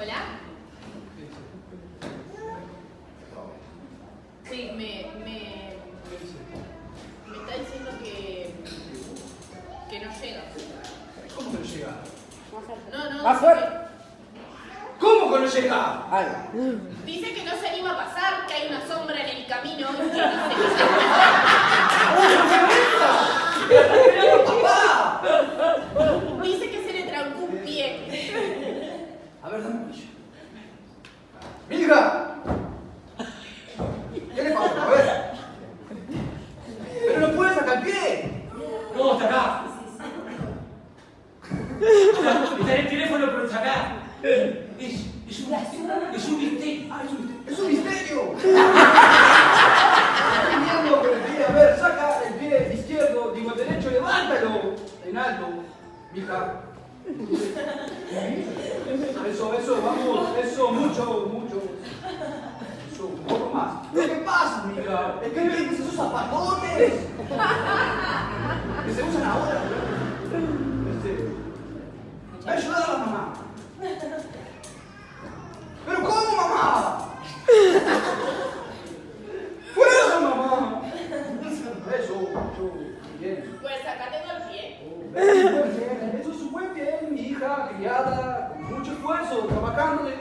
¿Hola? Sí, me, me, me está diciendo que, que no llega. ¿Cómo que no llega? No, no. Más dice fuerte. ¿Cómo que no llega? Dice que no se anima a pasar, que hay una sombra en el camino y que dice ¡Papá! que, dice que se le trancó un pie. A ver, dame un. ¡Milka! ¿Qué le pasa? A ver. Pero no puedes sacar el pie. No, está acá. Está en el teléfono, pero está acá. Es, es, un, es un misterio. Ah, es un, es un misterio. Con el pie. A ver, saca el pie izquierdo, digo el derecho, levántalo en alto. Mija. Eso, eso, vamos, eso, mucho, mucho. Eso, un poco más. ¿Qué pasa, mija? Es que ven esos zapatones. Que se usan ahora. Este. Va a ayudar a la mamá. ¿Pero cómo, mamá? ¡Fuerza, mamá! Eso, eso, bien. Pues acá tengo el pie. Bien, muy bien. Eso es muy bien, mi hija, criada, muito outra, uma carne,